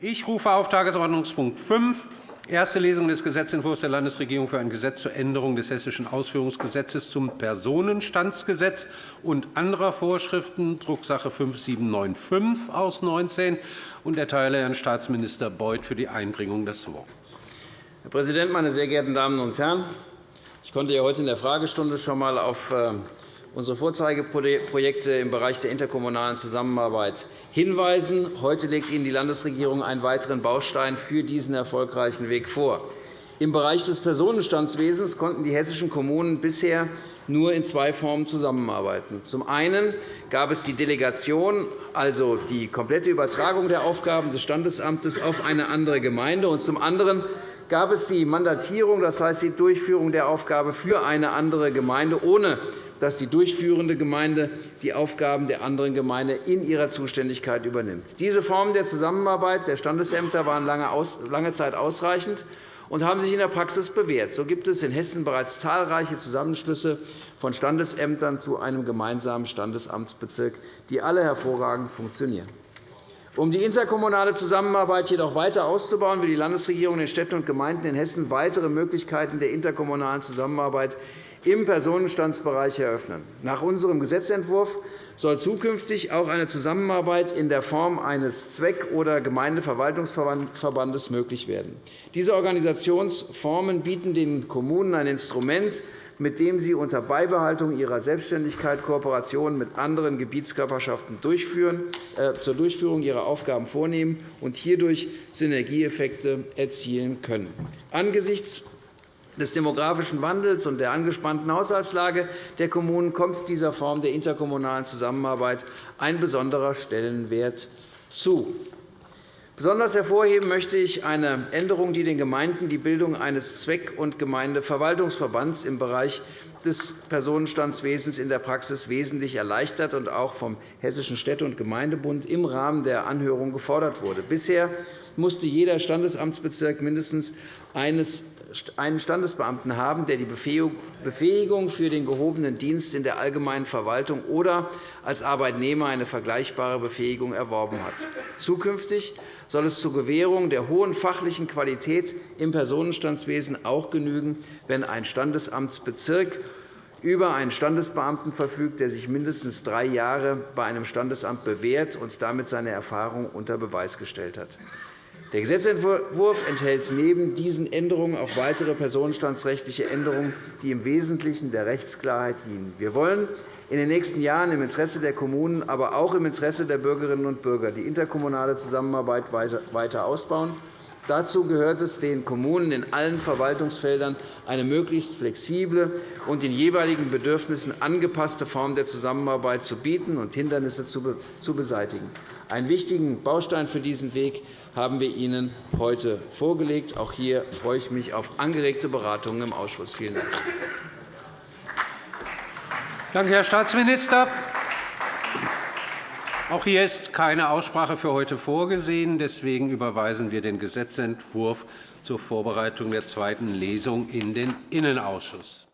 Ich rufe auf Tagesordnungspunkt 5, erste Lesung des Gesetzentwurfs der Landesregierung für ein Gesetz zur Änderung des Hessischen Ausführungsgesetzes zum Personenstandsgesetz und anderer Vorschriften, Drucksache 5795 aus 19, und erteile Herrn Staatsminister Beuth für die Einbringung das Wort. Herr Präsident, meine sehr geehrten Damen und Herren! Ich konnte ja heute in der Fragestunde schon einmal auf äh, unsere Vorzeigeprojekte im Bereich der interkommunalen Zusammenarbeit hinweisen. Heute legt Ihnen die Landesregierung einen weiteren Baustein für diesen erfolgreichen Weg vor. Im Bereich des Personenstandswesens konnten die hessischen Kommunen bisher nur in zwei Formen zusammenarbeiten. Zum einen gab es die Delegation, also die komplette Übertragung der Aufgaben des Standesamtes auf eine andere Gemeinde, und zum anderen gab es die Mandatierung, das heißt die Durchführung der Aufgabe für eine andere Gemeinde, ohne dass die durchführende Gemeinde die Aufgaben der anderen Gemeinde in ihrer Zuständigkeit übernimmt. Diese Formen der Zusammenarbeit der Standesämter waren lange Zeit ausreichend und haben sich in der Praxis bewährt. So gibt es in Hessen bereits zahlreiche Zusammenschlüsse von Standesämtern zu einem gemeinsamen Standesamtsbezirk, die alle hervorragend funktionieren. Um die interkommunale Zusammenarbeit jedoch weiter auszubauen, will die Landesregierung den Städten und Gemeinden in Hessen weitere Möglichkeiten der interkommunalen Zusammenarbeit im Personenstandsbereich eröffnen. Nach unserem Gesetzentwurf soll zukünftig auch eine Zusammenarbeit in der Form eines Zweck- oder Gemeindeverwaltungsverbandes möglich werden. Diese Organisationsformen bieten den Kommunen ein Instrument, mit dem sie unter Beibehaltung ihrer Selbstständigkeit Kooperationen mit anderen Gebietskörperschaften äh, zur Durchführung ihrer Aufgaben vornehmen und hierdurch Synergieeffekte erzielen können. Angesichts des demografischen Wandels und der angespannten Haushaltslage der Kommunen kommt dieser Form der interkommunalen Zusammenarbeit ein besonderer Stellenwert zu. Besonders hervorheben möchte ich eine Änderung, die den Gemeinden die Bildung eines Zweck- und Gemeindeverwaltungsverbands im Bereich des Personenstandswesens in der Praxis wesentlich erleichtert und auch vom Hessischen Städte- und Gemeindebund im Rahmen der Anhörung gefordert wurde. Bisher musste jeder Standesamtsbezirk mindestens einen Standesbeamten haben, der die Befähigung für den gehobenen Dienst in der allgemeinen Verwaltung oder als Arbeitnehmer eine vergleichbare Befähigung erworben hat. Zukünftig soll es zur Gewährung der hohen fachlichen Qualität im Personenstandswesen auch genügen, wenn ein Standesamtsbezirk über einen Standesbeamten verfügt, der sich mindestens drei Jahre bei einem Standesamt bewährt und damit seine Erfahrung unter Beweis gestellt hat. Der Gesetzentwurf enthält neben diesen Änderungen auch weitere personenstandsrechtliche Änderungen, die im Wesentlichen der Rechtsklarheit dienen. Wir wollen in den nächsten Jahren im Interesse der Kommunen, aber auch im Interesse der Bürgerinnen und Bürger die interkommunale Zusammenarbeit weiter ausbauen. Dazu gehört es, den Kommunen in allen Verwaltungsfeldern eine möglichst flexible und den jeweiligen Bedürfnissen angepasste Form der Zusammenarbeit zu bieten und Hindernisse zu beseitigen. Einen wichtigen Baustein für diesen Weg haben wir Ihnen heute vorgelegt. Auch hier freue ich mich auf angeregte Beratungen im Ausschuss. Vielen Dank. Danke, Herr Staatsminister. Auch hier ist keine Aussprache für heute vorgesehen. Deswegen überweisen wir den Gesetzentwurf zur Vorbereitung der zweiten Lesung in den Innenausschuss.